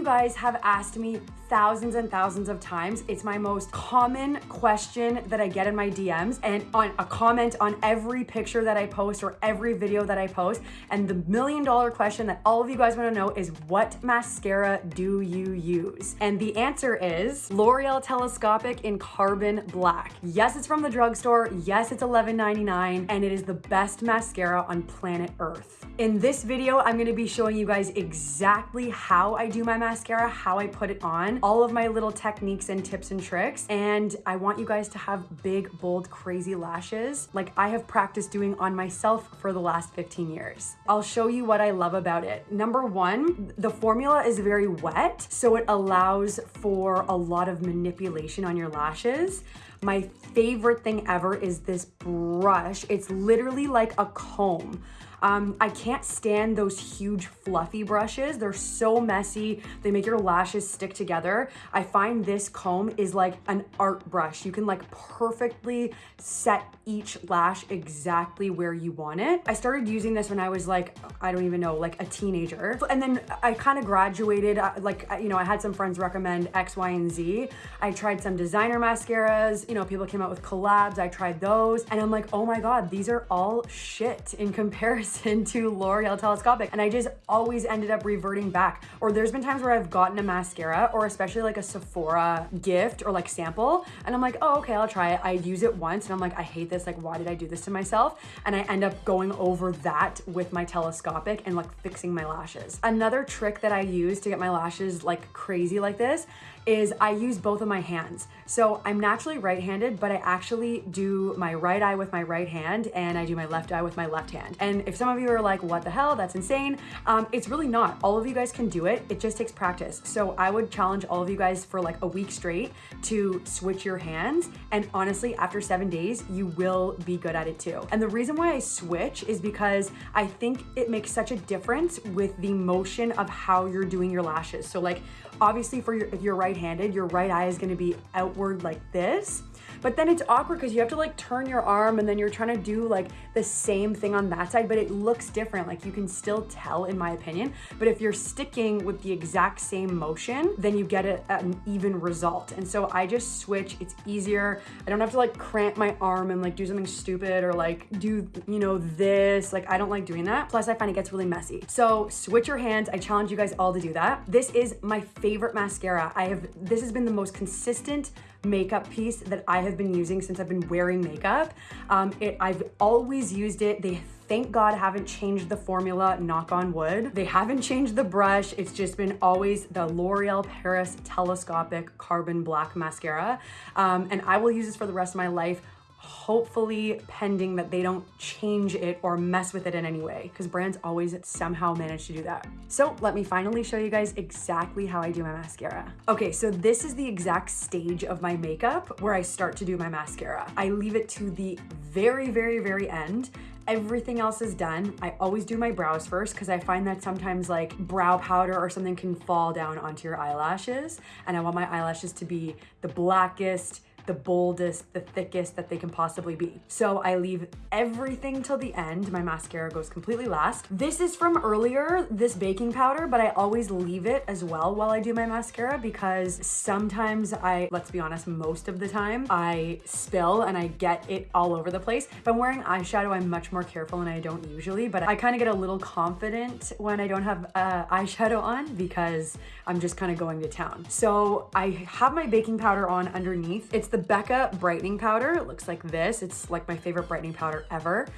you guys have asked me thousands and thousands of times. It's my most common question that I get in my DMs and on a comment on every picture that I post or every video that I post. And the million dollar question that all of you guys wanna know is what mascara do you use? And the answer is L'Oreal Telescopic in Carbon Black. Yes, it's from the drugstore. Yes, it's $11.99 and it is the best mascara on planet Earth. In this video, I'm gonna be showing you guys exactly how I do my mascara, how I put it on, all of my little techniques and tips and tricks. And I want you guys to have big, bold, crazy lashes like I have practiced doing on myself for the last 15 years. I'll show you what I love about it. Number one, the formula is very wet, so it allows for a lot of manipulation on your lashes. My favorite thing ever is this brush. It's literally like a comb. Um, I can't stand those huge fluffy brushes. They're so messy. They make your lashes stick together. I find this comb is like an art brush. You can like perfectly set each lash exactly where you want it. I started using this when I was like, I don't even know, like a teenager. And then I kind of graduated, uh, like, you know, I had some friends recommend X, Y, and Z. I tried some designer mascaras. You know, people came out with collabs. I tried those and I'm like, oh my God, these are all shit in comparison comparison to L'Oreal Telescopic. And I just always ended up reverting back. Or there's been times where I've gotten a mascara or especially like a Sephora gift or like sample. And I'm like, oh, okay, I'll try it. I use it once and I'm like, I hate this. Like, why did I do this to myself? And I end up going over that with my telescopic and like fixing my lashes. Another trick that I use to get my lashes like crazy like this is I use both of my hands. So I'm naturally right-handed, but I actually do my right eye with my right hand and I do my left eye with my left hand. And if some of you are like, what the hell, that's insane, um, it's really not. All of you guys can do it. It just takes practice. So I would challenge all of you guys for like a week straight to switch your hands. And honestly, after seven days, you will be good at it too. And the reason why I switch is because I think it makes such a difference with the motion of how you're doing your lashes. So like, obviously for your, if you're right-handed, your right eye is gonna be outward like this. But then it's awkward because you have to like turn your arm and then you're trying to do like the same thing on that side, but it looks different. Like you can still tell in my opinion. But if you're sticking with the exact same motion, then you get a, an even result. And so I just switch, it's easier. I don't have to like cramp my arm and like do something stupid or like do, you know, this. Like I don't like doing that. Plus I find it gets really messy. So switch your hands. I challenge you guys all to do that. This is my favorite mascara. I have, this has been the most consistent makeup piece that I have been using since I've been wearing makeup. Um, it, I've always used it. They thank God haven't changed the formula, knock on wood. They haven't changed the brush. It's just been always the L'Oreal Paris Telescopic Carbon Black Mascara. Um, and I will use this for the rest of my life hopefully pending that they don't change it or mess with it in any way because brands always somehow manage to do that. So let me finally show you guys exactly how I do my mascara. Okay, so this is the exact stage of my makeup where I start to do my mascara. I leave it to the very, very, very end everything else is done. I always do my brows first because I find that sometimes like brow powder or something can fall down onto your eyelashes and I want my eyelashes to be the blackest, the boldest, the thickest that they can possibly be. So I leave everything till the end. My mascara goes completely last. This is from earlier, this baking powder, but I always leave it as well while I do my mascara because sometimes I, let's be honest, most of the time I spill and I get it all over the place. If I'm wearing eyeshadow, I'm much more careful and I don't usually, but I kind of get a little confident when I don't have uh, eyeshadow on because I'm just kind of going to town. So I have my baking powder on underneath. It's the Becca brightening powder. It looks like this. It's like my favorite brightening powder ever.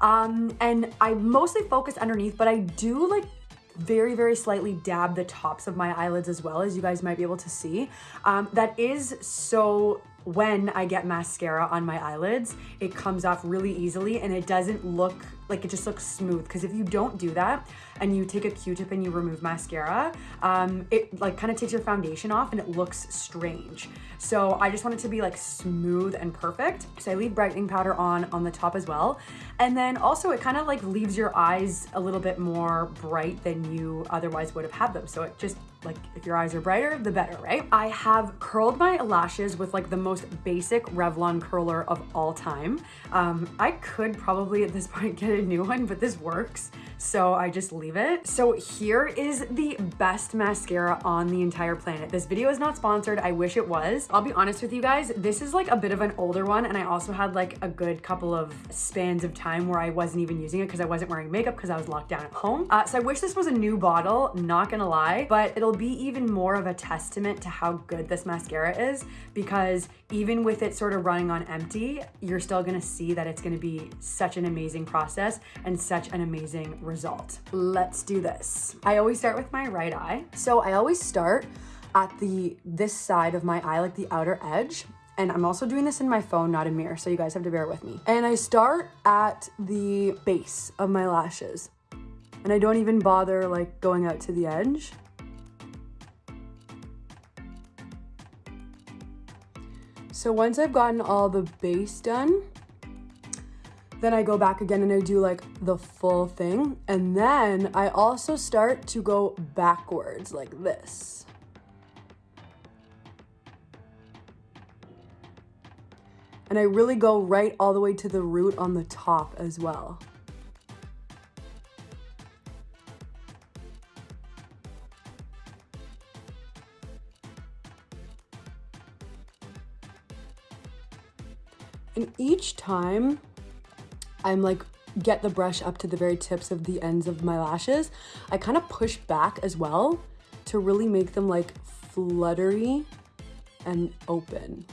Um, and I mostly focus underneath, but I do like very, very slightly dab the tops of my eyelids as well, as you guys might be able to see. Um, that is so when I get mascara on my eyelids, it comes off really easily and it doesn't look like it just looks smooth. Because if you don't do that and you take a Q-tip and you remove mascara, um, it like kind of takes your foundation off and it looks strange. So I just want it to be like smooth and perfect. So I leave brightening powder on on the top as well. And then also it kind of like leaves your eyes a little bit more bright than you otherwise would have had them. So it just like if your eyes are brighter, the better, right? I have curled my lashes with like the most basic Revlon curler of all time. Um, I could probably at this point get a new one, but this works. So I just leave it. So here is the best mascara on the entire planet. This video is not sponsored. I wish it was. I'll be honest with you guys, this is like a bit of an older one and I also had like a good couple of spans of time where I wasn't even using it because I wasn't wearing makeup because I was locked down at home. Uh, so I wish this was a new bottle, not gonna lie, but it'll be even more of a testament to how good this mascara is because even with it sort of running on empty, you're still gonna see that it's gonna be such an amazing process and such an amazing result. Let's do this. I always start with my right eye. So I always start at the this side of my eye, like the outer edge. And I'm also doing this in my phone, not a mirror, so you guys have to bear with me. And I start at the base of my lashes. And I don't even bother like going out to the edge. So once I've gotten all the base done, then I go back again and I do like the full thing. And then I also start to go backwards like this. And I really go right all the way to the root on the top as well. And each time I'm like, get the brush up to the very tips of the ends of my lashes, I kind of push back as well to really make them like fluttery and open.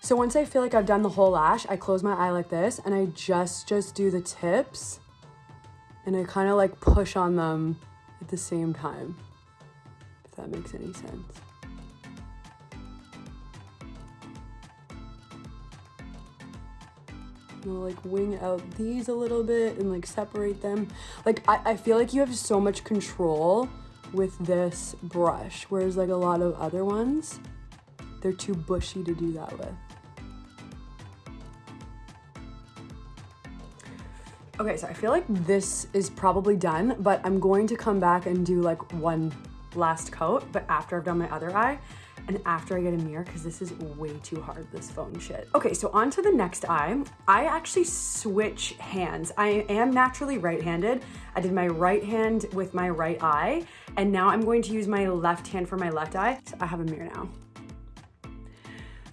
So once I feel like I've done the whole lash, I close my eye like this and I just, just do the tips and I kind of like push on them at the same time if that makes any sense. I'll like wing out these a little bit and like separate them. Like I, I feel like you have so much control with this brush, whereas like a lot of other ones, they're too bushy to do that with. Okay, so I feel like this is probably done, but I'm going to come back and do like one last coat, but after I've done my other eye and after I get a mirror because this is way too hard, this phone shit. Okay, so on to the next eye. I actually switch hands. I am naturally right-handed. I did my right hand with my right eye, and now I'm going to use my left hand for my left eye. So I have a mirror now.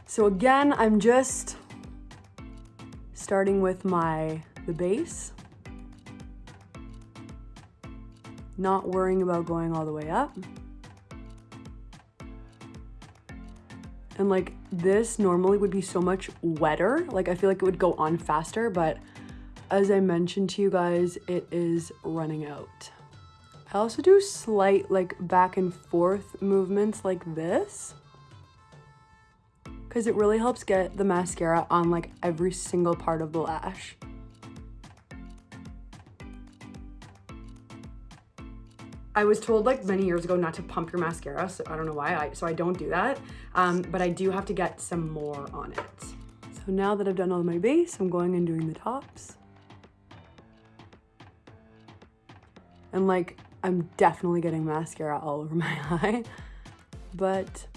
So again, I'm just starting with my, the base. not worrying about going all the way up. And like this normally would be so much wetter. Like I feel like it would go on faster, but as I mentioned to you guys, it is running out. I also do slight like back and forth movements like this because it really helps get the mascara on like every single part of the lash. I was told like many years ago not to pump your mascara, so I don't know why, I, so I don't do that. Um, but I do have to get some more on it. So now that I've done all my base, I'm going and doing the tops. And like, I'm definitely getting mascara all over my eye, but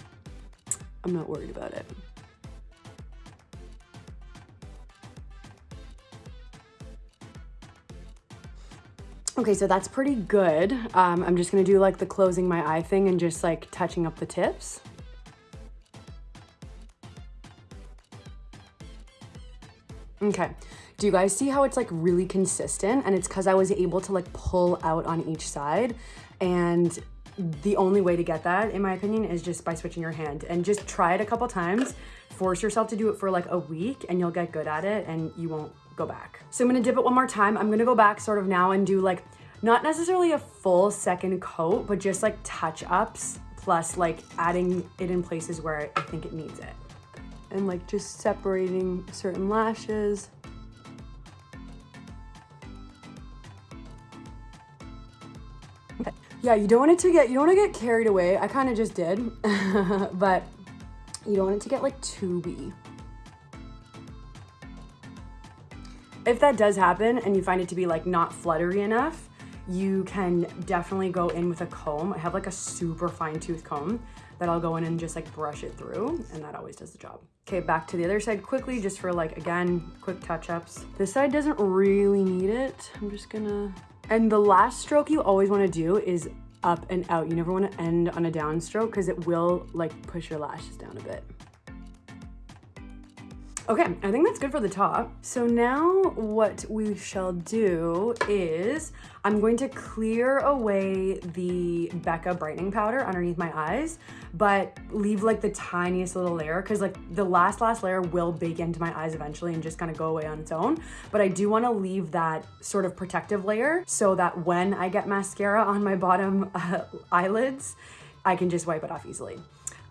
I'm not worried about it. Okay, so that's pretty good. Um, I'm just gonna do like the closing my eye thing and just like touching up the tips. Okay, do you guys see how it's like really consistent? And it's cause I was able to like pull out on each side and the only way to get that, in my opinion, is just by switching your hand and just try it a couple times. Force yourself to do it for like a week and you'll get good at it and you won't go back. So I'm gonna dip it one more time. I'm gonna go back sort of now and do like, not necessarily a full second coat, but just like touch ups plus like adding it in places where I think it needs it. And like just separating certain lashes. Yeah, you don't want it to get, you don't want to get carried away. I kind of just did, but you don't want it to get like too bee. If that does happen and you find it to be like not fluttery enough, you can definitely go in with a comb. I have like a super fine tooth comb that I'll go in and just like brush it through and that always does the job. Okay, back to the other side quickly, just for like, again, quick touch-ups. This side doesn't really need it. I'm just gonna, and the last stroke you always wanna do is up and out. You never wanna end on a downstroke because it will like push your lashes down a bit. Okay, I think that's good for the top. So now what we shall do is I'm going to clear away the Becca brightening powder underneath my eyes, but leave like the tiniest little layer because like the last last layer will bake into my eyes eventually and just kind of go away on its own. But I do want to leave that sort of protective layer so that when I get mascara on my bottom uh, eyelids, I can just wipe it off easily.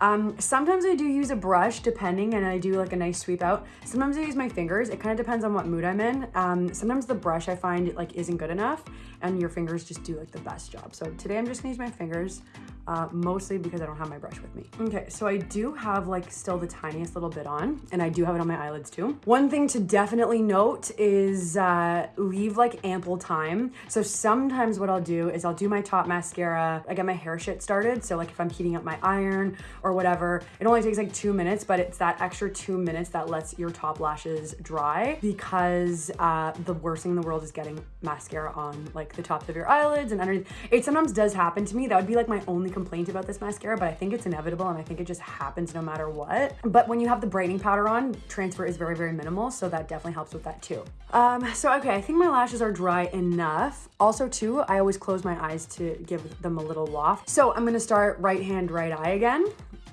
Um, sometimes I do use a brush depending and I do like a nice sweep out. Sometimes I use my fingers. It kind of depends on what mood I'm in. Um, sometimes the brush I find like isn't good enough and your fingers just do like the best job. So today I'm just gonna use my fingers uh, mostly because I don't have my brush with me. Okay, so I do have like still the tiniest little bit on and I do have it on my eyelids too. One thing to definitely note is uh, leave like ample time. So sometimes what I'll do is I'll do my top mascara, I get my hair shit started. So like if I'm heating up my iron or whatever, it only takes like two minutes, but it's that extra two minutes that lets your top lashes dry because uh, the worst thing in the world is getting mascara on like the tops of your eyelids and underneath. It sometimes does happen to me. That would be like my only complaint about this mascara, but I think it's inevitable and I think it just happens no matter what. But when you have the brightening powder on, transfer is very, very minimal. So that definitely helps with that too. Um, so, okay, I think my lashes are dry enough. Also too, I always close my eyes to give them a little loft. So I'm gonna start right hand, right eye again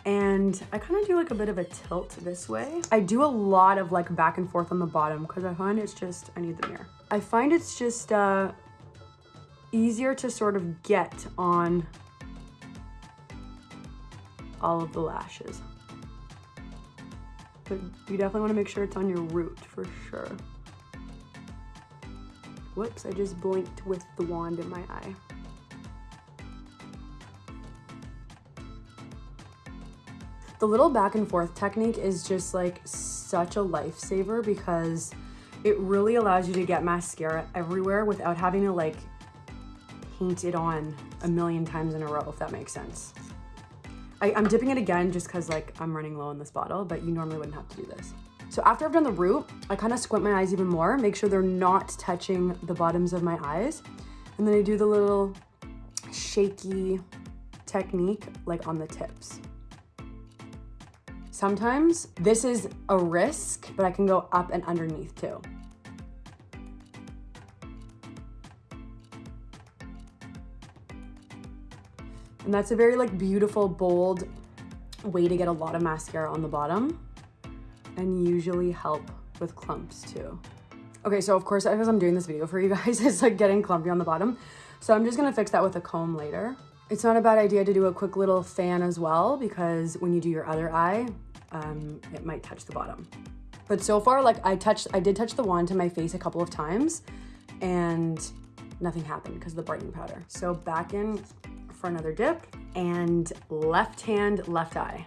and I kind of do like a bit of a tilt this way. I do a lot of like back and forth on the bottom because I find it's just, I need the mirror. I find it's just uh, easier to sort of get on all of the lashes. But you definitely want to make sure it's on your root for sure. Whoops, I just blinked with the wand in my eye. The little back and forth technique is just like such a lifesaver because it really allows you to get mascara everywhere without having to like paint it on a million times in a row, if that makes sense. I, am dipping it again just because like I'm running low in this bottle, but you normally wouldn't have to do this. So after I've done the root, I kind of squint my eyes even more, make sure they're not touching the bottoms of my eyes. And then I do the little shaky technique like on the tips. Sometimes this is a risk, but I can go up and underneath too. And that's a very like beautiful, bold way to get a lot of mascara on the bottom and usually help with clumps too. Okay, so of course, as I'm doing this video for you guys, it's like getting clumpy on the bottom. So I'm just gonna fix that with a comb later. It's not a bad idea to do a quick little fan as well because when you do your other eye, um, it might touch the bottom. But so far, like I touched, I did touch the wand to my face a couple of times and nothing happened because of the brightening powder. So back in for another dip and left hand, left eye.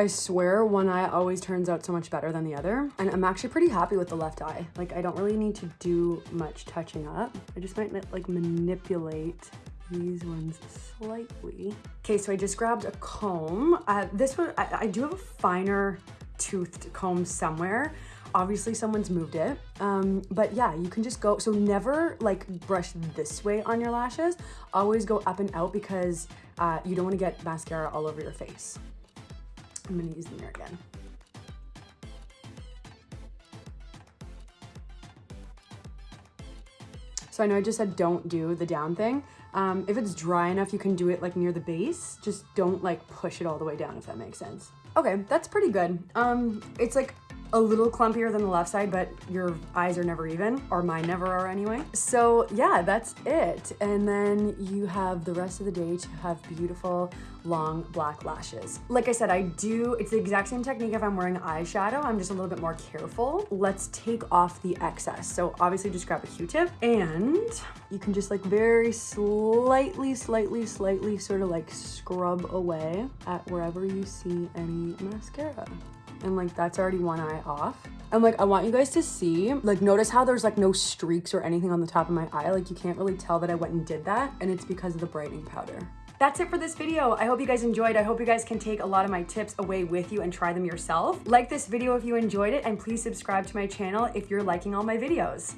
I swear one eye always turns out so much better than the other. And I'm actually pretty happy with the left eye. Like I don't really need to do much touching up. I just might like manipulate these ones slightly. Okay, so I just grabbed a comb. Uh, this one, I, I do have a finer toothed comb somewhere. Obviously someone's moved it. Um, but yeah, you can just go, so never like brush this way on your lashes. Always go up and out because uh, you don't wanna get mascara all over your face. I'm gonna use the mirror again. So I know I just said don't do the down thing. Um, if it's dry enough, you can do it like near the base. Just don't like push it all the way down, if that makes sense. Okay, that's pretty good. Um, it's like a little clumpier than the left side, but your eyes are never even, or mine never are anyway. So yeah, that's it. And then you have the rest of the day to have beautiful long black lashes. Like I said, I do, it's the exact same technique if I'm wearing eyeshadow, I'm just a little bit more careful. Let's take off the excess. So obviously just grab a Q-tip and you can just like very slightly, slightly, slightly sort of like scrub away at wherever you see any mascara. And like that's already one eye off. And like I want you guys to see, like notice how there's like no streaks or anything on the top of my eye. Like you can't really tell that I went and did that and it's because of the brightening powder. That's it for this video. I hope you guys enjoyed. I hope you guys can take a lot of my tips away with you and try them yourself. Like this video if you enjoyed it and please subscribe to my channel if you're liking all my videos.